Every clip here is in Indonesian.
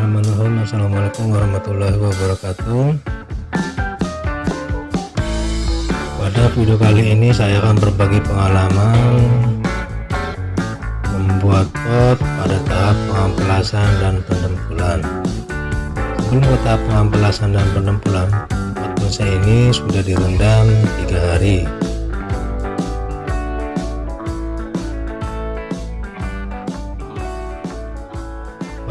Bismillahirrahmanirrahim. Assalamualaikum warahmatullahi wabarakatuh. Pada video kali ini saya akan berbagi pengalaman Membuat pot pada tahap pengamplasan dan penempulan. Sebelum ke tahap pengamplasan dan penempulan Pot bonsai ini sudah direndam tiga hari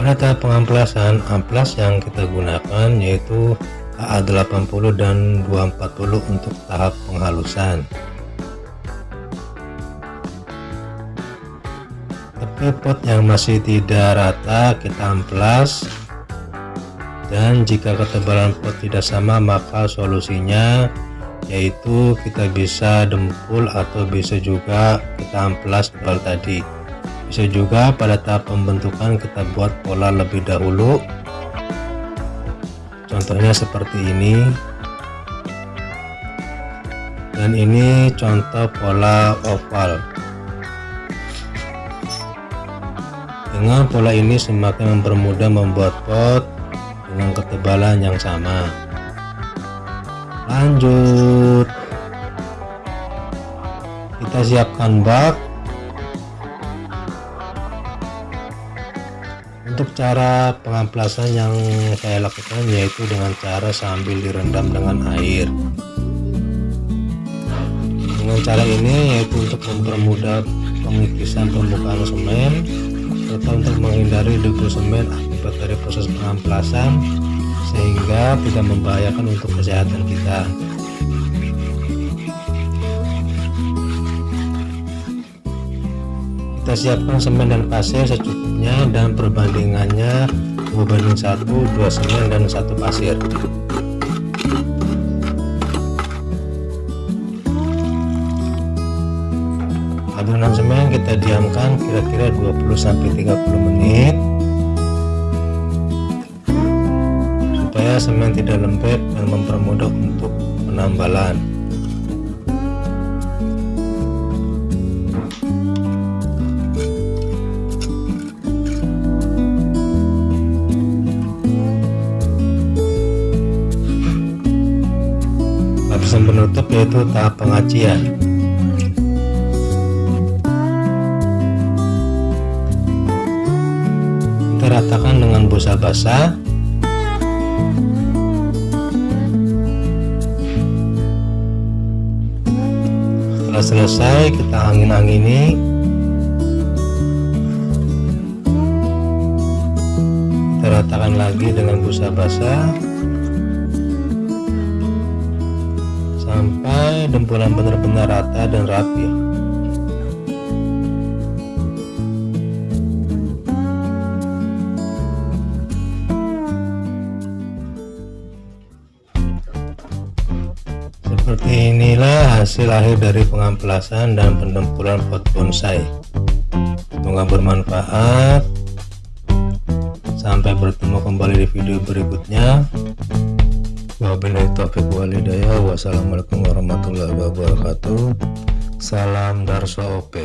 pada tahap pengamplasan amplas yang kita gunakan yaitu AA80 dan 240 untuk tahap penghalusan. Tapi pot yang masih tidak rata kita amplas. Dan jika ketebalan pot tidak sama maka solusinya yaitu kita bisa dempul atau bisa juga kita amplas bal tadi bisa juga pada tahap pembentukan kita buat pola lebih dahulu. Contohnya seperti ini. Dan ini contoh pola oval. Dengan pola ini semakin mempermudah membuat pot dengan ketebalan yang sama. Lanjut. Kita siapkan bak untuk cara pengamplasan yang saya lakukan yaitu dengan cara sambil direndam dengan air. Dengan cara ini yaitu untuk mempermudah pengikisan pembukaan semen serta untuk menghindari debu semen akibat dari proses pengamplasan sehingga tidak membahayakan untuk kesehatan kita kita siapkan semen dan pasir secukupnya dan perbandingannya 2 banding 1 2 semen dan 1 pasir. Adonan semen kita diamkan kira-kira 20-30 menit supaya semen tidak lembek dan mempermudah untuk penambalan lapisan penutup yaitu tahap pengacian kita ratakan dengan busa basah. Setelah selesai kita angin-angini. Kita ratakan lagi dengan busa basah sampai dempulan benar-benar rata dan rapi. Seperti inilah hasil akhir dari pengamplasan dan pendempulan pot bonsai. Semoga bermanfaat. Sampai bertemu kembali di video berikutnya Wabillahi taufiq. Wassalamualaikum warahmatullahi wabarakatuh. Salam Darso OP.